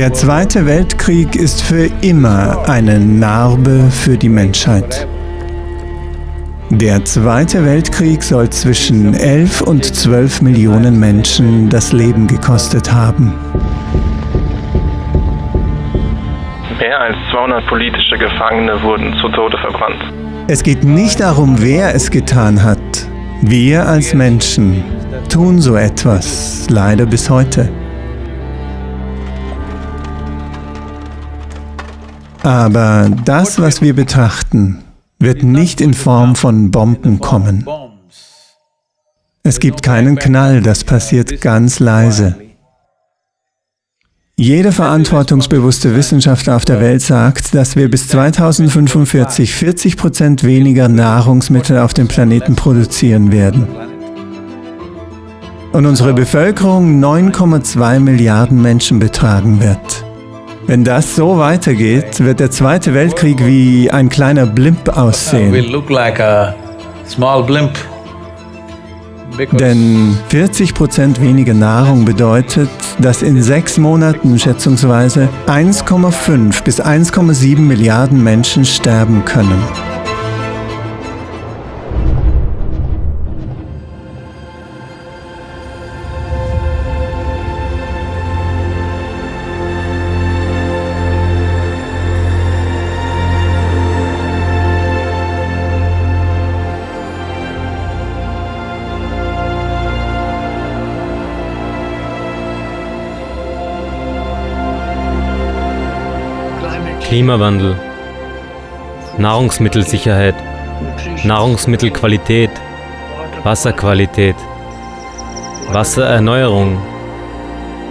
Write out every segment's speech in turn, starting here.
Der Zweite Weltkrieg ist für immer eine Narbe für die Menschheit. Der Zweite Weltkrieg soll zwischen 11 und 12 Millionen Menschen das Leben gekostet haben. Mehr als 200 politische Gefangene wurden zu Tode verbrannt. Es geht nicht darum, wer es getan hat. Wir als Menschen tun so etwas, leider bis heute. Aber das, was wir betrachten, wird nicht in Form von Bomben kommen. Es gibt keinen Knall, das passiert ganz leise. Jeder verantwortungsbewusste Wissenschaftler auf der Welt sagt, dass wir bis 2045 40 Prozent weniger Nahrungsmittel auf dem Planeten produzieren werden. Und unsere Bevölkerung 9,2 Milliarden Menschen betragen wird. Wenn das so weitergeht, wird der Zweite Weltkrieg wie ein kleiner Blimp aussehen. Denn 40 Prozent weniger Nahrung bedeutet, dass in sechs Monaten schätzungsweise 1,5 bis 1,7 Milliarden Menschen sterben können. Klimawandel, Nahrungsmittelsicherheit, Nahrungsmittelqualität, Wasserqualität, Wassererneuerung,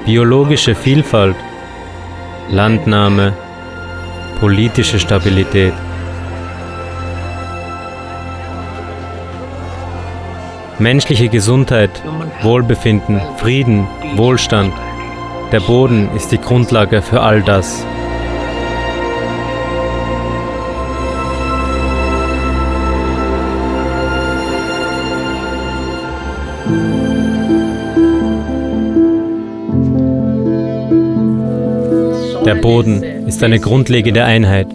biologische Vielfalt, Landnahme, politische Stabilität. Menschliche Gesundheit, Wohlbefinden, Frieden, Wohlstand. Der Boden ist die Grundlage für all das. Der Boden ist eine grundlegende Einheit,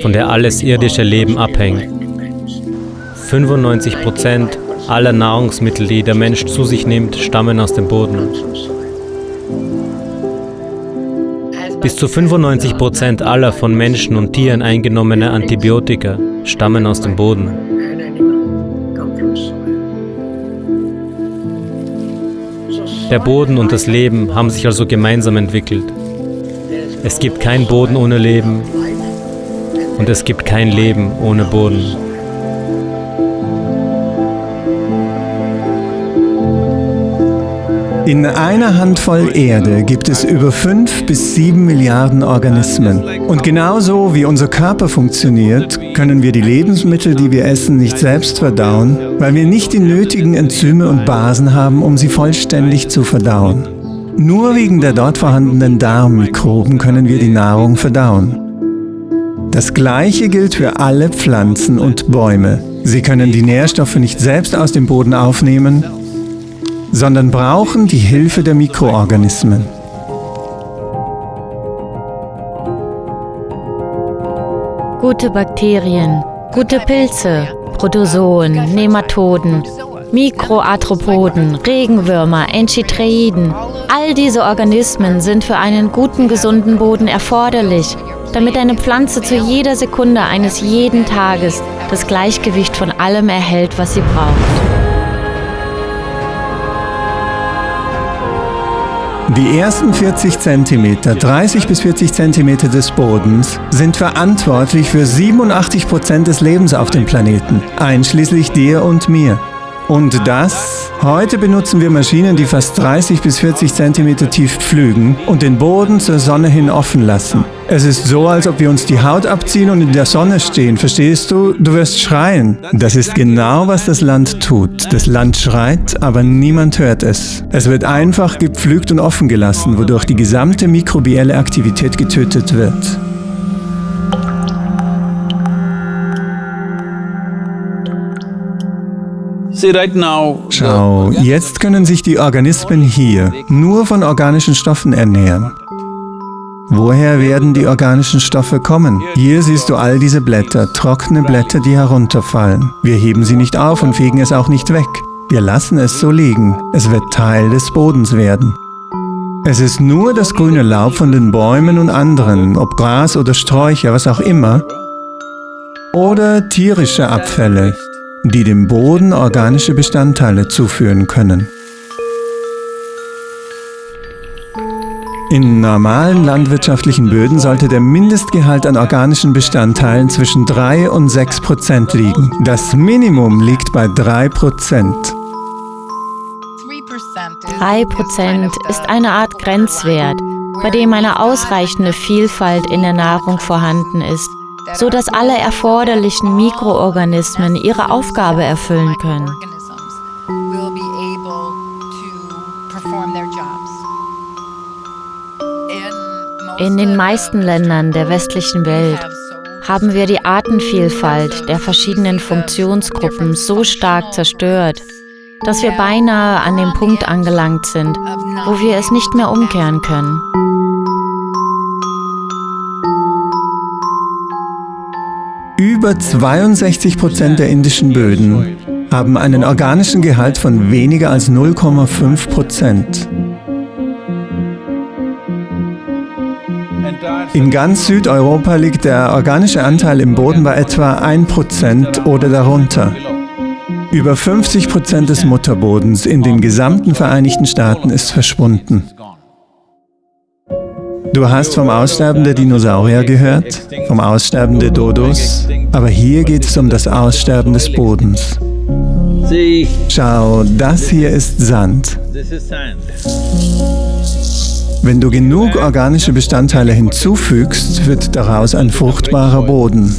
von der alles irdische Leben abhängt. 95 Prozent aller Nahrungsmittel, die der Mensch zu sich nimmt, stammen aus dem Boden. Bis zu 95 Prozent aller von Menschen und Tieren eingenommene Antibiotika stammen aus dem Boden. Der Boden und das Leben haben sich also gemeinsam entwickelt. Es gibt kein Boden ohne Leben und es gibt kein Leben ohne Boden. In einer Handvoll Erde gibt es über fünf bis sieben Milliarden Organismen. Und genauso wie unser Körper funktioniert, können wir die Lebensmittel, die wir essen, nicht selbst verdauen, weil wir nicht die nötigen Enzyme und Basen haben, um sie vollständig zu verdauen. Nur wegen der dort vorhandenen Darmmikroben können wir die Nahrung verdauen. Das Gleiche gilt für alle Pflanzen und Bäume. Sie können die Nährstoffe nicht selbst aus dem Boden aufnehmen, sondern brauchen die Hilfe der Mikroorganismen. Gute Bakterien, gute Pilze, Protozoen, Nematoden, Mikroarthropoden, Regenwürmer, Enchitreiden, all diese Organismen sind für einen guten, gesunden Boden erforderlich, damit eine Pflanze zu jeder Sekunde eines jeden Tages das Gleichgewicht von allem erhält, was sie braucht. Die ersten 40 cm, 30 bis 40 cm des Bodens sind verantwortlich für 87 Prozent des Lebens auf dem Planeten, einschließlich dir und mir. Und das? Heute benutzen wir Maschinen, die fast 30 bis 40 cm tief pflügen und den Boden zur Sonne hin offen lassen. Es ist so, als ob wir uns die Haut abziehen und in der Sonne stehen. Verstehst du? Du wirst schreien. Das ist genau, was das Land tut. Das Land schreit, aber niemand hört es. Es wird einfach gepflügt und offen gelassen, wodurch die gesamte mikrobielle Aktivität getötet wird. Schau, jetzt können sich die Organismen hier nur von organischen Stoffen ernähren. Woher werden die organischen Stoffe kommen? Hier siehst du all diese Blätter, trockene Blätter, die herunterfallen. Wir heben sie nicht auf und fegen es auch nicht weg. Wir lassen es so liegen. Es wird Teil des Bodens werden. Es ist nur das grüne Laub von den Bäumen und anderen, ob Gras oder Sträucher, was auch immer, oder tierische Abfälle, die dem Boden organische Bestandteile zuführen können. In normalen landwirtschaftlichen Böden sollte der Mindestgehalt an organischen Bestandteilen zwischen 3 und 6 Prozent liegen. Das Minimum liegt bei 3 Prozent. 3 Prozent ist eine Art Grenzwert, bei dem eine ausreichende Vielfalt in der Nahrung vorhanden ist, so dass alle erforderlichen Mikroorganismen ihre Aufgabe erfüllen können. In den meisten Ländern der westlichen Welt haben wir die Artenvielfalt der verschiedenen Funktionsgruppen so stark zerstört, dass wir beinahe an dem Punkt angelangt sind, wo wir es nicht mehr umkehren können. Über 62 Prozent der indischen Böden haben einen organischen Gehalt von weniger als 0,5 Prozent. In ganz Südeuropa liegt der organische Anteil im Boden bei etwa 1% oder darunter. Über 50% des Mutterbodens in den gesamten Vereinigten Staaten ist verschwunden. Du hast vom Aussterben der Dinosaurier gehört, vom Aussterben der Dodos, aber hier geht es um das Aussterben des Bodens. Schau, das hier ist Sand. Wenn du genug organische Bestandteile hinzufügst, wird daraus ein fruchtbarer Boden.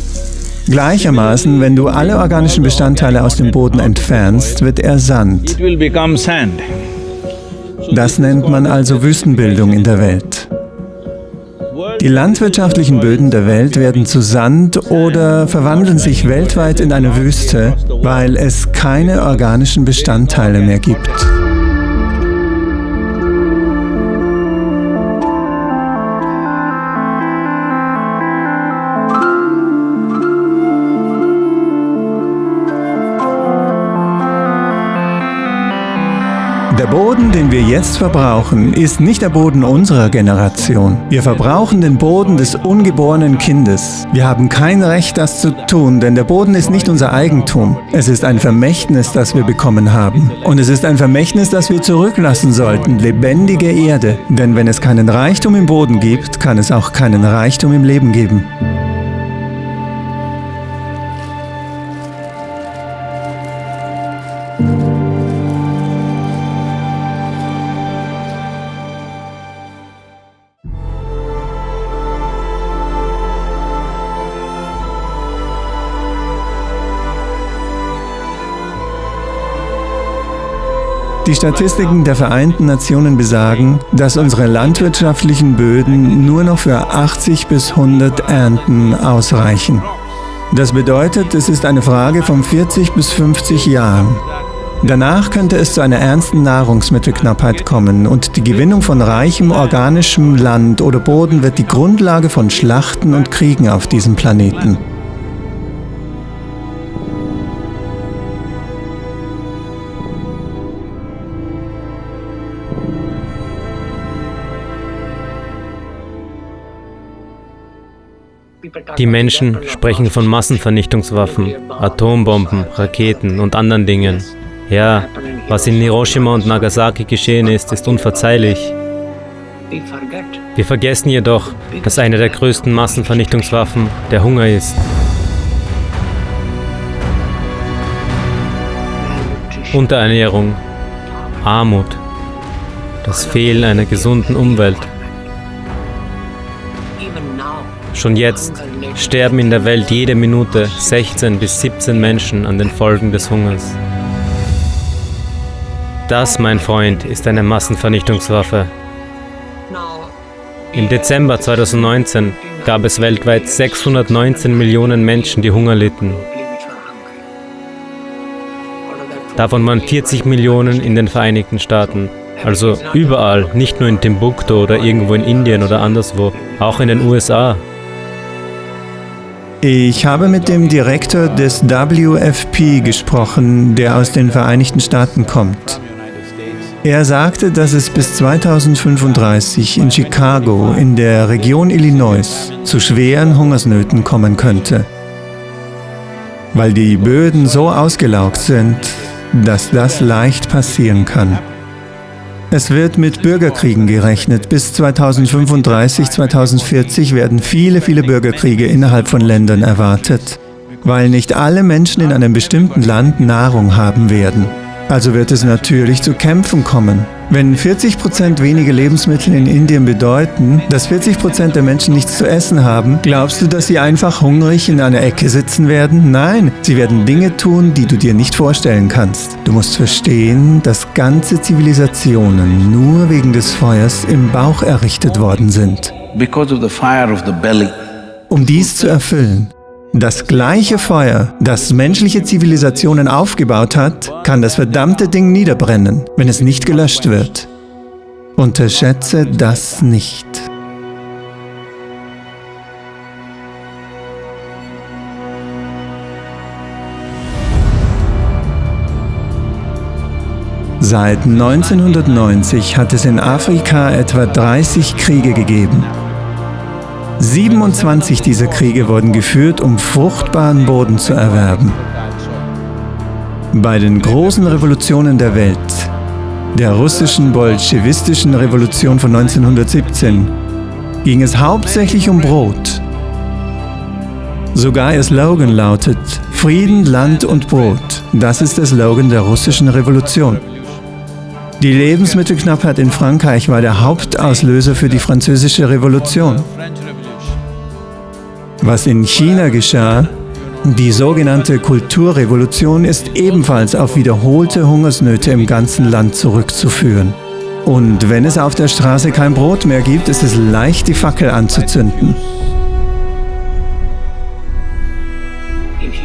Gleichermaßen, wenn du alle organischen Bestandteile aus dem Boden entfernst, wird er Sand. Das nennt man also Wüstenbildung in der Welt. Die landwirtschaftlichen Böden der Welt werden zu Sand oder verwandeln sich weltweit in eine Wüste, weil es keine organischen Bestandteile mehr gibt. Der Boden, den wir jetzt verbrauchen, ist nicht der Boden unserer Generation. Wir verbrauchen den Boden des ungeborenen Kindes. Wir haben kein Recht, das zu tun, denn der Boden ist nicht unser Eigentum. Es ist ein Vermächtnis, das wir bekommen haben. Und es ist ein Vermächtnis, das wir zurücklassen sollten, lebendige Erde. Denn wenn es keinen Reichtum im Boden gibt, kann es auch keinen Reichtum im Leben geben. Die Statistiken der Vereinten Nationen besagen, dass unsere landwirtschaftlichen Böden nur noch für 80 bis 100 Ernten ausreichen. Das bedeutet, es ist eine Frage von 40 bis 50 Jahren. Danach könnte es zu einer ernsten Nahrungsmittelknappheit kommen und die Gewinnung von reichem organischem Land oder Boden wird die Grundlage von Schlachten und Kriegen auf diesem Planeten. Die Menschen sprechen von Massenvernichtungswaffen, Atombomben, Raketen und anderen Dingen. Ja, was in Hiroshima und Nagasaki geschehen ist, ist unverzeihlich. Wir vergessen jedoch, dass eine der größten Massenvernichtungswaffen der Hunger ist. Unterernährung, Armut, das Fehlen einer gesunden Umwelt. Schon jetzt sterben in der Welt jede Minute 16 bis 17 Menschen an den Folgen des Hungers. Das, mein Freund, ist eine Massenvernichtungswaffe. Im Dezember 2019 gab es weltweit 619 Millionen Menschen, die Hunger litten. Davon waren 40 Millionen in den Vereinigten Staaten Also überall, nicht nur in Timbuktu oder irgendwo in Indien oder anderswo, auch in den USA. Ich habe mit dem Direktor des WFP gesprochen, der aus den Vereinigten Staaten kommt. Er sagte, dass es bis 2035 in Chicago in der Region Illinois zu schweren Hungersnöten kommen könnte, weil die Böden so ausgelaugt sind, dass das leicht passieren kann. Es wird mit Bürgerkriegen gerechnet. Bis 2035, 2040 werden viele, viele Bürgerkriege innerhalb von Ländern erwartet, weil nicht alle Menschen in einem bestimmten Land Nahrung haben werden. Also wird es natürlich zu Kämpfen kommen. Wenn 40 Prozent weniger Lebensmittel in Indien bedeuten, dass 40 Prozent der Menschen nichts zu essen haben, glaubst du, dass sie einfach hungrig in einer Ecke sitzen werden? Nein, sie werden Dinge tun, die du dir nicht vorstellen kannst. Du musst verstehen, dass ganze Zivilisationen nur wegen des Feuers im Bauch errichtet worden sind. Um dies zu erfüllen, das gleiche Feuer, das menschliche Zivilisationen aufgebaut hat, kann das verdammte Ding niederbrennen, wenn es nicht gelöscht wird. Unterschätze das nicht. Seit 1990 hat es in Afrika etwa 30 Kriege gegeben. 27 dieser Kriege wurden geführt, um fruchtbaren Boden zu erwerben. Bei den großen Revolutionen der Welt, der russischen bolschewistischen Revolution von 1917, ging es hauptsächlich um Brot. Sogar ihr Slogan lautet Frieden, Land und Brot. Das ist der Slogan der russischen Revolution. Die Lebensmittelknappheit in Frankreich war der Hauptauslöser für die französische Revolution. Was in China geschah, die sogenannte Kulturrevolution ist ebenfalls auf wiederholte Hungersnöte im ganzen Land zurückzuführen. Und wenn es auf der Straße kein Brot mehr gibt, ist es leicht, die Fackel anzuzünden.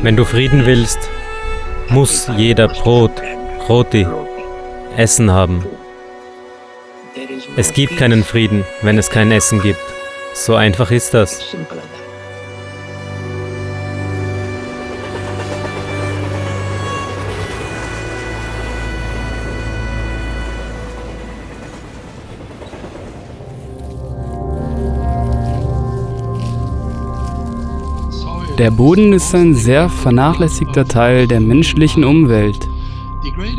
Wenn du Frieden willst, muss jeder Brot, Roti, Essen haben. Es gibt keinen Frieden, wenn es kein Essen gibt. So einfach ist das. Der Boden ist ein sehr vernachlässigter Teil der menschlichen Umwelt.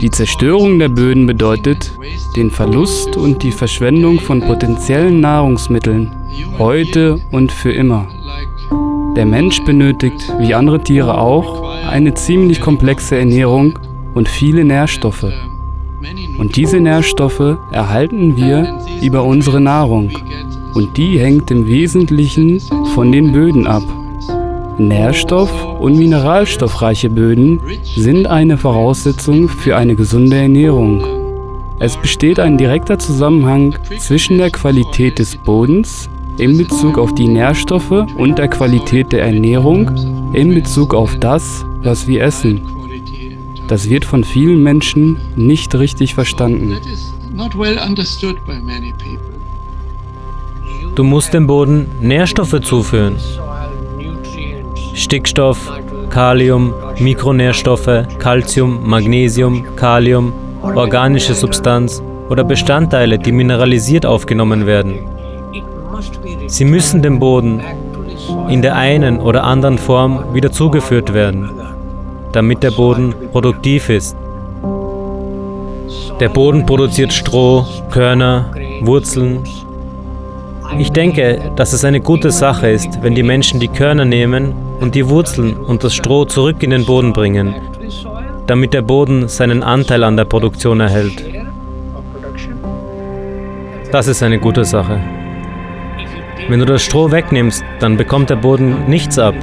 Die Zerstörung der Böden bedeutet den Verlust und die Verschwendung von potenziellen Nahrungsmitteln, heute und für immer. Der Mensch benötigt, wie andere Tiere auch, eine ziemlich komplexe Ernährung und viele Nährstoffe. Und diese Nährstoffe erhalten wir über unsere Nahrung. Und die hängt im Wesentlichen von den Böden ab. Nährstoff- und mineralstoffreiche Böden sind eine Voraussetzung für eine gesunde Ernährung. Es besteht ein direkter Zusammenhang zwischen der Qualität des Bodens in Bezug auf die Nährstoffe und der Qualität der Ernährung in Bezug auf das, was wir essen. Das wird von vielen Menschen nicht richtig verstanden. Du musst dem Boden Nährstoffe zuführen. Stickstoff, Kalium, Mikronährstoffe, Calcium, Magnesium, Kalium, organische Substanz oder Bestandteile, die mineralisiert aufgenommen werden. Sie müssen dem Boden in der einen oder anderen Form wieder zugeführt werden, damit der Boden produktiv ist. Der Boden produziert Stroh, Körner, Wurzeln, ich denke, dass es eine gute Sache ist, wenn die Menschen die Körner nehmen und die Wurzeln und das Stroh zurück in den Boden bringen, damit der Boden seinen Anteil an der Produktion erhält. Das ist eine gute Sache. Wenn du das Stroh wegnimmst, dann bekommt der Boden nichts ab.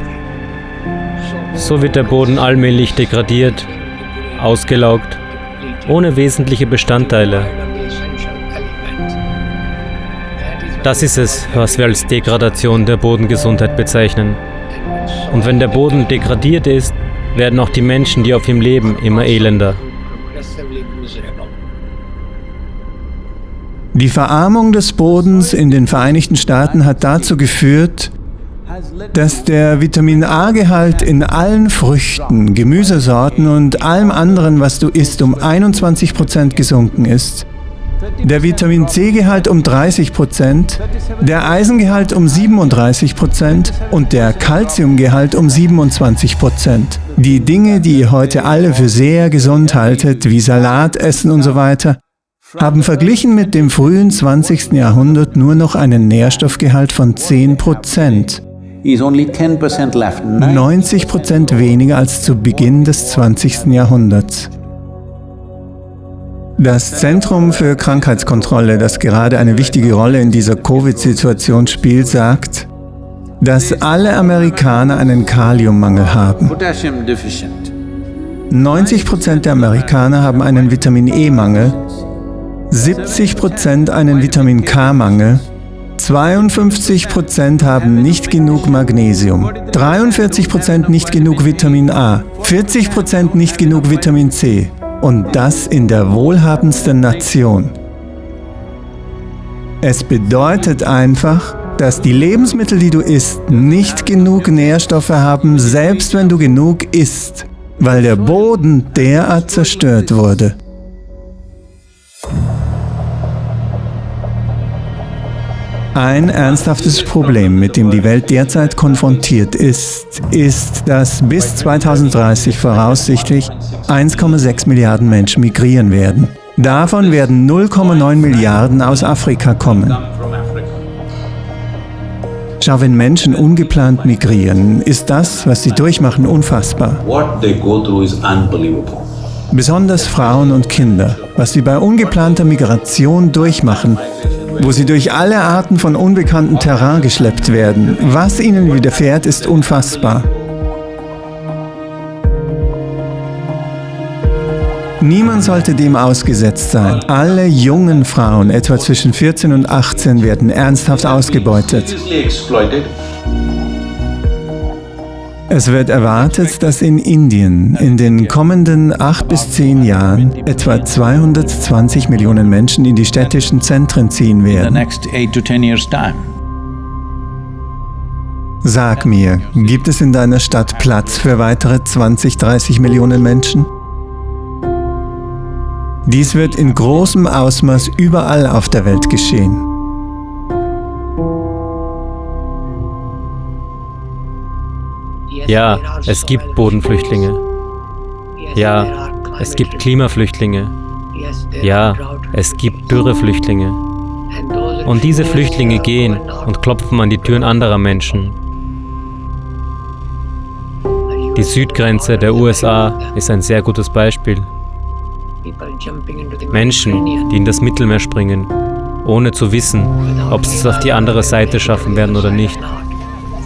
So wird der Boden allmählich degradiert, ausgelaugt, ohne wesentliche Bestandteile. Das ist es, was wir als Degradation der Bodengesundheit bezeichnen. Und wenn der Boden degradiert ist, werden auch die Menschen, die auf ihm leben, immer elender. Die Verarmung des Bodens in den Vereinigten Staaten hat dazu geführt, dass der Vitamin A-Gehalt in allen Früchten, Gemüsesorten und allem anderen, was du isst, um 21 Prozent gesunken ist. Der Vitamin C-Gehalt um 30 Prozent, der Eisengehalt um 37 Prozent und der Calciumgehalt um 27 Prozent. Die Dinge, die ihr heute alle für sehr gesund haltet, wie Salat essen und so weiter, haben verglichen mit dem frühen 20. Jahrhundert nur noch einen Nährstoffgehalt von 10 Prozent. 90 Prozent weniger als zu Beginn des 20. Jahrhunderts. Das Zentrum für Krankheitskontrolle, das gerade eine wichtige Rolle in dieser Covid-Situation spielt, sagt, dass alle Amerikaner einen Kaliummangel haben. 90 Prozent der Amerikaner haben einen Vitamin E-Mangel, 70 Prozent einen Vitamin K-Mangel 52% haben nicht genug Magnesium, 43% nicht genug Vitamin A, 40% nicht genug Vitamin C und das in der wohlhabendsten Nation. Es bedeutet einfach, dass die Lebensmittel, die du isst, nicht genug Nährstoffe haben, selbst wenn du genug isst, weil der Boden derart zerstört wurde. Ein ernsthaftes Problem, mit dem die Welt derzeit konfrontiert ist, ist, dass bis 2030 voraussichtlich 1,6 Milliarden Menschen migrieren werden. Davon werden 0,9 Milliarden aus Afrika kommen. Schau, wenn Menschen ungeplant migrieren, ist das, was sie durchmachen, unfassbar. Besonders Frauen und Kinder, was sie bei ungeplanter Migration durchmachen, wo sie durch alle Arten von unbekanntem Terrain geschleppt werden. Was ihnen widerfährt, ist unfassbar. Niemand sollte dem ausgesetzt sein. Alle jungen Frauen, etwa zwischen 14 und 18, werden ernsthaft ausgebeutet. Es wird erwartet, dass in Indien in den kommenden acht bis zehn Jahren etwa 220 Millionen Menschen in die städtischen Zentren ziehen werden. Sag mir, gibt es in deiner Stadt Platz für weitere 20, 30 Millionen Menschen? Dies wird in großem Ausmaß überall auf der Welt geschehen. Ja, es gibt Bodenflüchtlinge. Ja, es gibt Klimaflüchtlinge. Ja, es gibt Dürreflüchtlinge. Und diese Flüchtlinge gehen und klopfen an die Türen anderer Menschen. Die Südgrenze der USA ist ein sehr gutes Beispiel. Menschen, die in das Mittelmeer springen, ohne zu wissen, ob sie es auf die andere Seite schaffen werden oder nicht,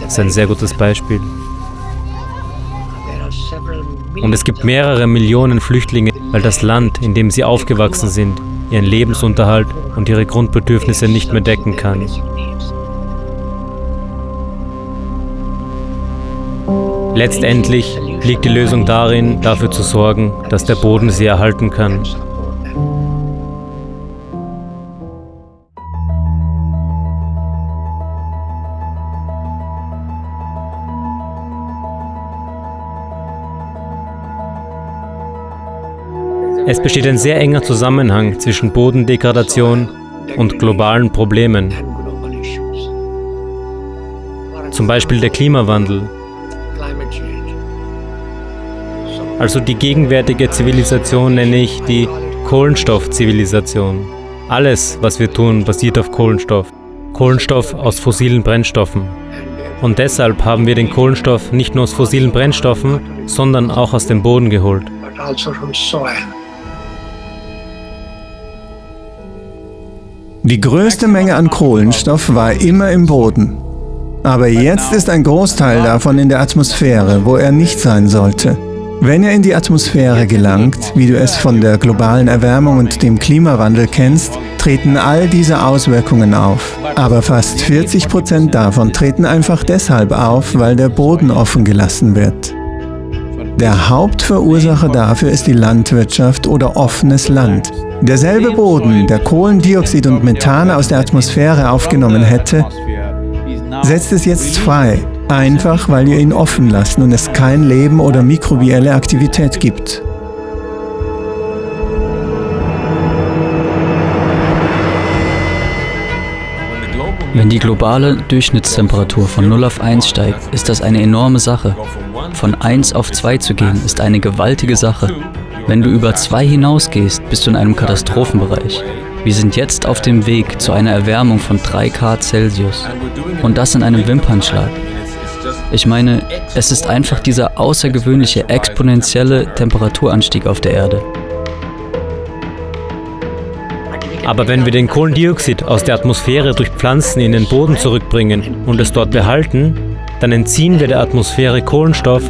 ist ein sehr gutes Beispiel. Und es gibt mehrere Millionen Flüchtlinge, weil das Land, in dem sie aufgewachsen sind, ihren Lebensunterhalt und ihre Grundbedürfnisse nicht mehr decken kann. Letztendlich liegt die Lösung darin, dafür zu sorgen, dass der Boden sie erhalten kann. Es besteht ein sehr enger Zusammenhang zwischen Bodendegradation und globalen Problemen. Zum Beispiel der Klimawandel. Also die gegenwärtige Zivilisation nenne ich die Kohlenstoffzivilisation. Alles, was wir tun, basiert auf Kohlenstoff. Kohlenstoff aus fossilen Brennstoffen. Und deshalb haben wir den Kohlenstoff nicht nur aus fossilen Brennstoffen, sondern auch aus dem Boden geholt. Die größte Menge an Kohlenstoff war immer im Boden. Aber jetzt ist ein Großteil davon in der Atmosphäre, wo er nicht sein sollte. Wenn er in die Atmosphäre gelangt, wie du es von der globalen Erwärmung und dem Klimawandel kennst, treten all diese Auswirkungen auf. Aber fast 40 Prozent davon treten einfach deshalb auf, weil der Boden offen gelassen wird. Der Hauptverursacher dafür ist die Landwirtschaft oder offenes Land. Derselbe Boden, der Kohlendioxid und Methan aus der Atmosphäre aufgenommen hätte, setzt es jetzt frei, einfach weil wir ihn offen lassen und es kein Leben oder mikrobielle Aktivität gibt. Wenn die globale Durchschnittstemperatur von 0 auf 1 steigt, ist das eine enorme Sache. Von 1 auf 2 zu gehen, ist eine gewaltige Sache. Wenn du über 2 hinausgehst, bist du in einem Katastrophenbereich. Wir sind jetzt auf dem Weg zu einer Erwärmung von 3 Grad Celsius. Und das in einem Wimpernschlag. Ich meine, es ist einfach dieser außergewöhnliche exponentielle Temperaturanstieg auf der Erde. Aber wenn wir den Kohlendioxid aus der Atmosphäre durch Pflanzen in den Boden zurückbringen und es dort behalten, dann entziehen wir der Atmosphäre Kohlenstoff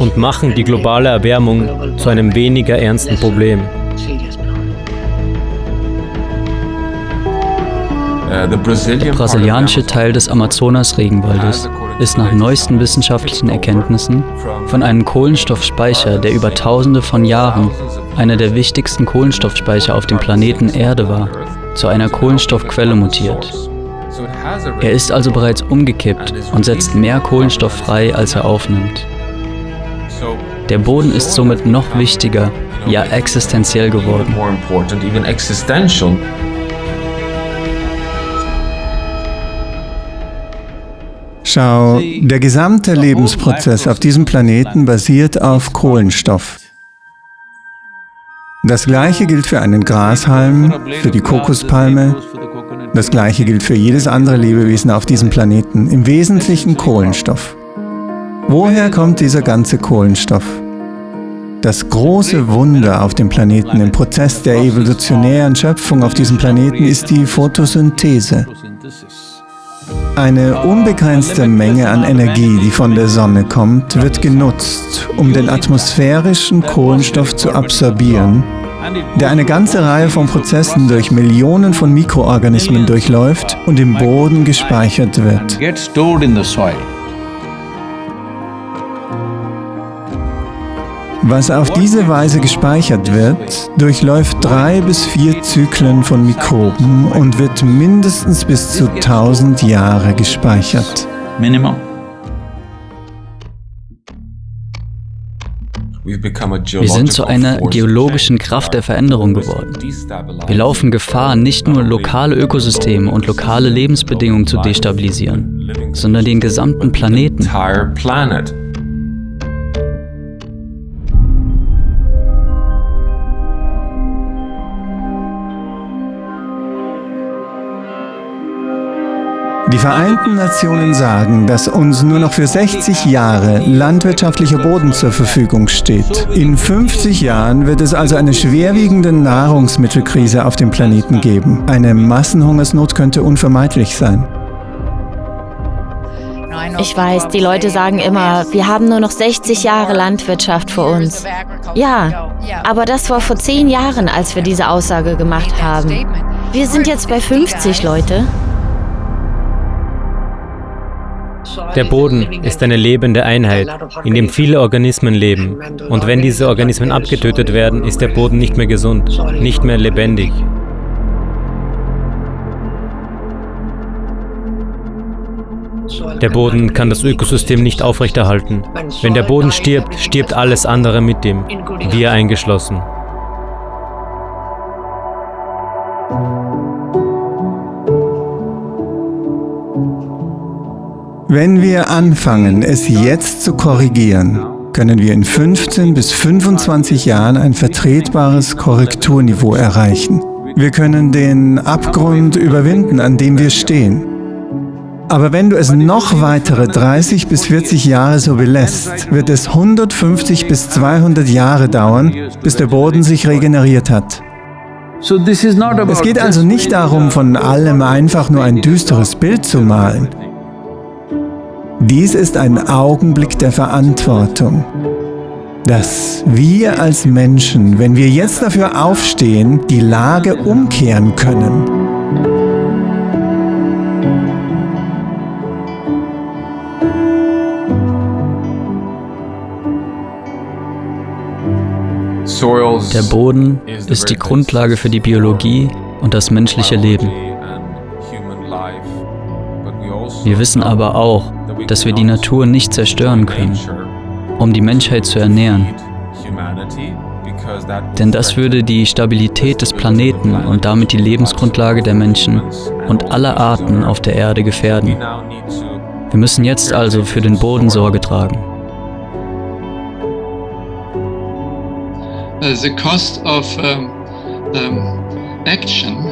und machen die globale Erwärmung zu einem weniger ernsten Problem. Der brasilianische Teil des Amazonas-Regenwaldes ist nach neuesten wissenschaftlichen Erkenntnissen von einem Kohlenstoffspeicher, der über tausende von Jahren einer der wichtigsten Kohlenstoffspeicher auf dem Planeten Erde war, zu einer Kohlenstoffquelle mutiert. Er ist also bereits umgekippt und setzt mehr Kohlenstoff frei, als er aufnimmt. Der Boden ist somit noch wichtiger, ja existenziell geworden. Schau, der gesamte Lebensprozess auf diesem Planeten basiert auf Kohlenstoff. Das gleiche gilt für einen Grashalm, für die Kokospalme. Das gleiche gilt für jedes andere Lebewesen auf diesem Planeten. Im Wesentlichen Kohlenstoff. Woher kommt dieser ganze Kohlenstoff? Das große Wunder auf dem Planeten im Prozess der evolutionären Schöpfung auf diesem Planeten ist die Photosynthese. Eine unbegrenzte Menge an Energie, die von der Sonne kommt, wird genutzt, um den atmosphärischen Kohlenstoff zu absorbieren, der eine ganze Reihe von Prozessen durch Millionen von Mikroorganismen durchläuft und im Boden gespeichert wird. Was auf diese Weise gespeichert wird, durchläuft drei bis vier Zyklen von Mikroben und wird mindestens bis zu 1000 Jahre gespeichert. Minimum. Wir sind zu einer geologischen Kraft der Veränderung geworden. Wir laufen Gefahr, nicht nur lokale Ökosysteme und lokale Lebensbedingungen zu destabilisieren, sondern den gesamten Planeten. Die Vereinten Nationen sagen, dass uns nur noch für 60 Jahre landwirtschaftlicher Boden zur Verfügung steht. In 50 Jahren wird es also eine schwerwiegende Nahrungsmittelkrise auf dem Planeten geben. Eine Massenhungersnot könnte unvermeidlich sein. Ich weiß, die Leute sagen immer, wir haben nur noch 60 Jahre Landwirtschaft vor uns. Ja, aber das war vor 10 Jahren, als wir diese Aussage gemacht haben. Wir sind jetzt bei 50, Leute. Der Boden ist eine lebende Einheit, in dem viele Organismen leben. Und wenn diese Organismen abgetötet werden, ist der Boden nicht mehr gesund, nicht mehr lebendig. Der Boden kann das Ökosystem nicht aufrechterhalten. Wenn der Boden stirbt, stirbt alles andere mit ihm, wir eingeschlossen. Wenn wir anfangen, es jetzt zu korrigieren, können wir in 15 bis 25 Jahren ein vertretbares Korrekturniveau erreichen. Wir können den Abgrund überwinden, an dem wir stehen. Aber wenn du es noch weitere 30 bis 40 Jahre so belässt, wird es 150 bis 200 Jahre dauern, bis der Boden sich regeneriert hat. Es geht also nicht darum, von allem einfach nur ein düsteres Bild zu malen. Dies ist ein Augenblick der Verantwortung, dass wir als Menschen, wenn wir jetzt dafür aufstehen, die Lage umkehren können. Der Boden ist die Grundlage für die Biologie und das menschliche Leben. Wir wissen aber auch, dass wir die Natur nicht zerstören können, um die Menschheit zu ernähren. Denn das würde die Stabilität des Planeten und damit die Lebensgrundlage der Menschen und aller Arten auf der Erde gefährden. Wir müssen jetzt also für den Boden Sorge tragen.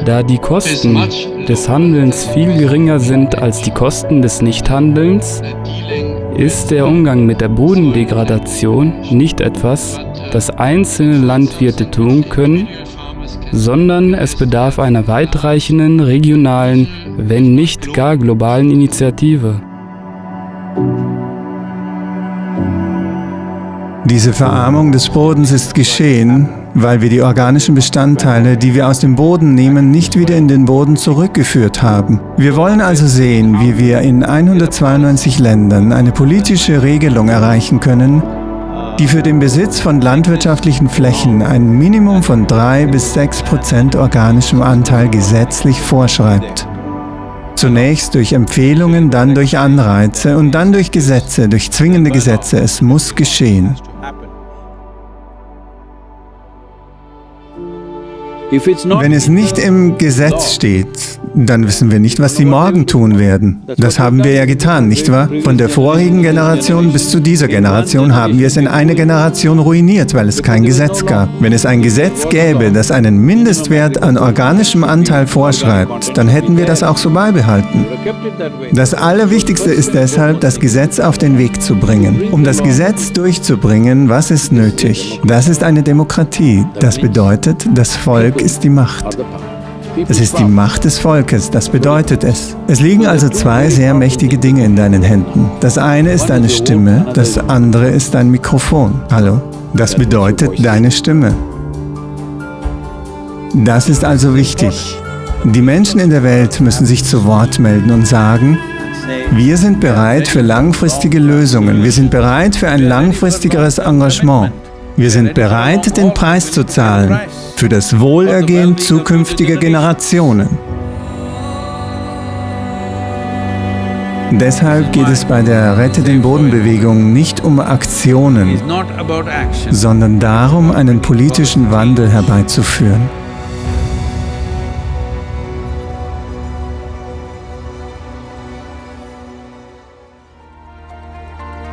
Da die Kosten des Handelns viel geringer sind als die Kosten des Nichthandelns, ist der Umgang mit der Bodendegradation nicht etwas, das einzelne Landwirte tun können, sondern es bedarf einer weitreichenden regionalen, wenn nicht gar globalen Initiative. Diese Verarmung des Bodens ist geschehen, weil wir die organischen Bestandteile, die wir aus dem Boden nehmen, nicht wieder in den Boden zurückgeführt haben. Wir wollen also sehen, wie wir in 192 Ländern eine politische Regelung erreichen können, die für den Besitz von landwirtschaftlichen Flächen ein Minimum von 3 bis 6 Prozent organischem Anteil gesetzlich vorschreibt. Zunächst durch Empfehlungen, dann durch Anreize und dann durch Gesetze, durch zwingende Gesetze. Es muss geschehen. Wenn es nicht im Gesetz steht, dann wissen wir nicht, was sie morgen tun werden. Das haben wir ja getan, nicht wahr? Von der vorigen Generation bis zu dieser Generation haben wir es in einer Generation ruiniert, weil es kein Gesetz gab. Wenn es ein Gesetz gäbe, das einen Mindestwert an organischem Anteil vorschreibt, dann hätten wir das auch so beibehalten. Das Allerwichtigste ist deshalb, das Gesetz auf den Weg zu bringen. Um das Gesetz durchzubringen, was ist nötig? Das ist eine Demokratie. Das bedeutet, das Volk ist die Macht. Es ist die Macht des Volkes, das bedeutet es. Es liegen also zwei sehr mächtige Dinge in deinen Händen. Das eine ist deine Stimme, das andere ist dein Mikrofon. Hallo? Das bedeutet deine Stimme. Das ist also wichtig. Die Menschen in der Welt müssen sich zu Wort melden und sagen, wir sind bereit für langfristige Lösungen, wir sind bereit für ein langfristigeres Engagement. Wir sind bereit, den Preis zu zahlen für das Wohlergehen zukünftiger Generationen. Deshalb geht es bei der Rette den Boden-Bewegung nicht um Aktionen, sondern darum, einen politischen Wandel herbeizuführen.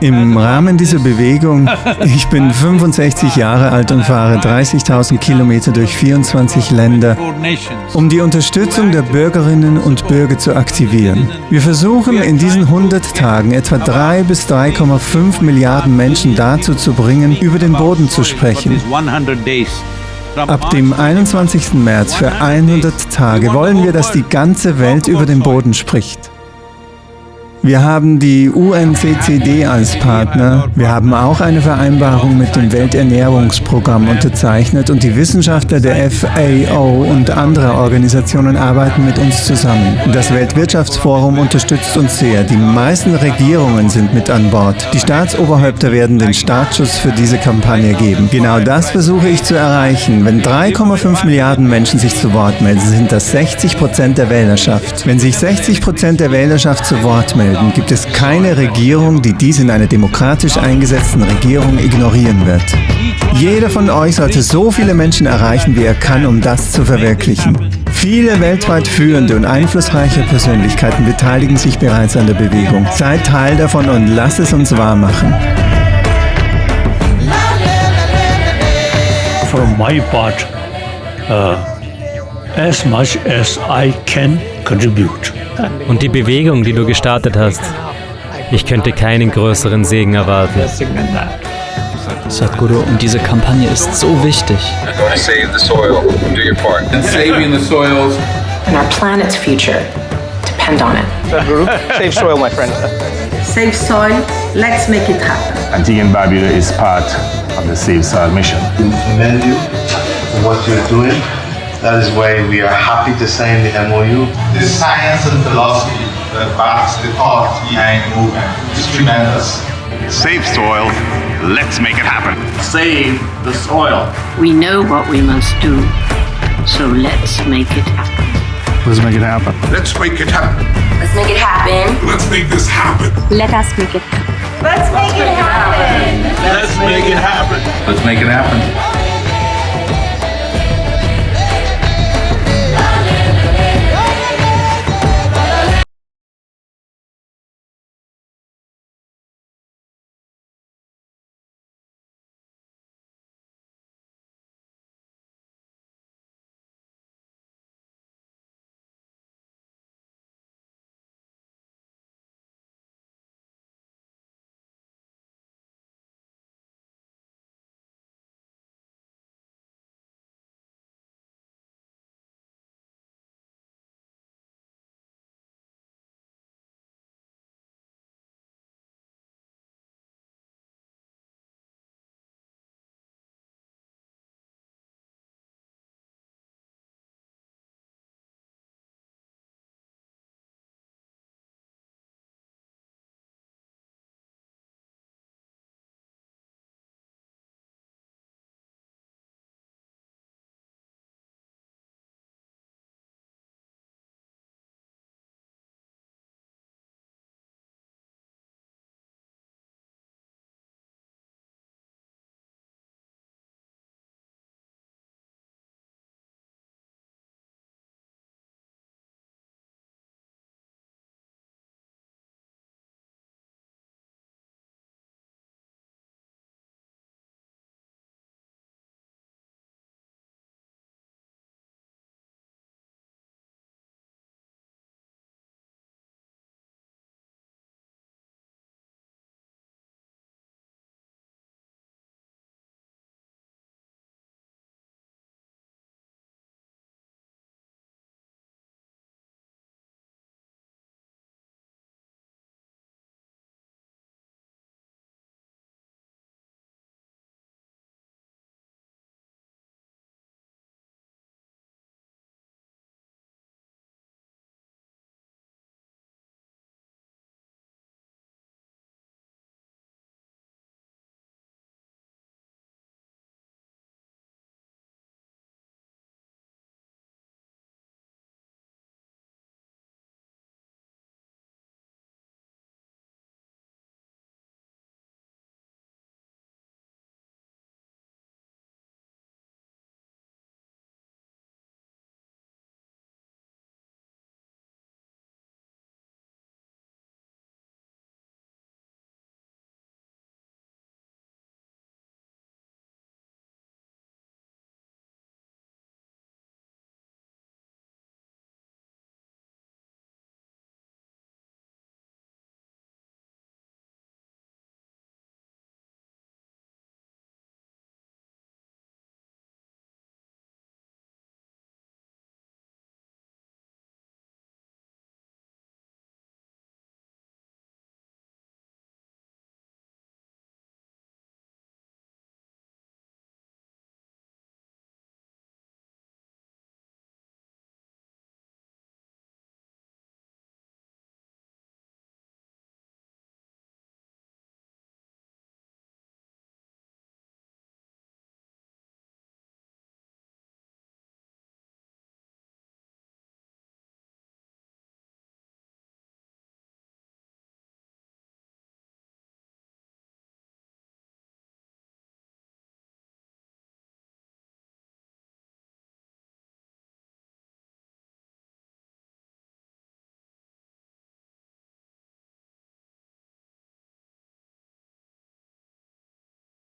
Im Rahmen dieser Bewegung, ich bin 65 Jahre alt und fahre 30.000 Kilometer durch 24 Länder, um die Unterstützung der Bürgerinnen und Bürger zu aktivieren. Wir versuchen in diesen 100 Tagen etwa 3 bis 3,5 Milliarden Menschen dazu zu bringen, über den Boden zu sprechen. Ab dem 21. März für 100 Tage wollen wir, dass die ganze Welt über den Boden spricht. Wir haben die UNCCD als Partner. Wir haben auch eine Vereinbarung mit dem Welternährungsprogramm unterzeichnet und die Wissenschaftler der FAO und anderer Organisationen arbeiten mit uns zusammen. Das Weltwirtschaftsforum unterstützt uns sehr. Die meisten Regierungen sind mit an Bord. Die Staatsoberhäupter werden den Startschuss für diese Kampagne geben. Genau das versuche ich zu erreichen. Wenn 3,5 Milliarden Menschen sich zu Wort melden, sind das 60 Prozent der Wählerschaft. Wenn sich 60 Prozent der Wählerschaft zu Wort melden, Folgen gibt es keine Regierung, die dies in einer demokratisch eingesetzten Regierung ignorieren wird. Jeder von euch sollte so viele Menschen erreichen, wie er kann, um das zu verwirklichen. Viele weltweit führende und einflussreiche Persönlichkeiten beteiligen sich bereits an der Bewegung. Seid Teil davon und lasst es uns wahr machen. For my part, uh, as much as I can. Und die Bewegung, die du gestartet hast, ich könnte keinen größeren Segen erwarten. Sadhguru, und diese Kampagne ist so wichtig. And our planet's future depend on it. Sadhguru, save soil, my friend. Save soil, let's make it happen. Antiguan Barbuda is part of the Save Soil mission. commend you for what you're doing. That is why we are happy to sign the MOU. The science and philosophy that backs the thought behind the movement is tremendous. Save soil, Let's make it happen. Save the soil. We know what we must do, so let's make it happen. Let's make it happen. Let's make it happen. Let's make it happen. Let's make this happen. Let us make it happen. Let's make it happen. Let's make it happen. Let's make it happen.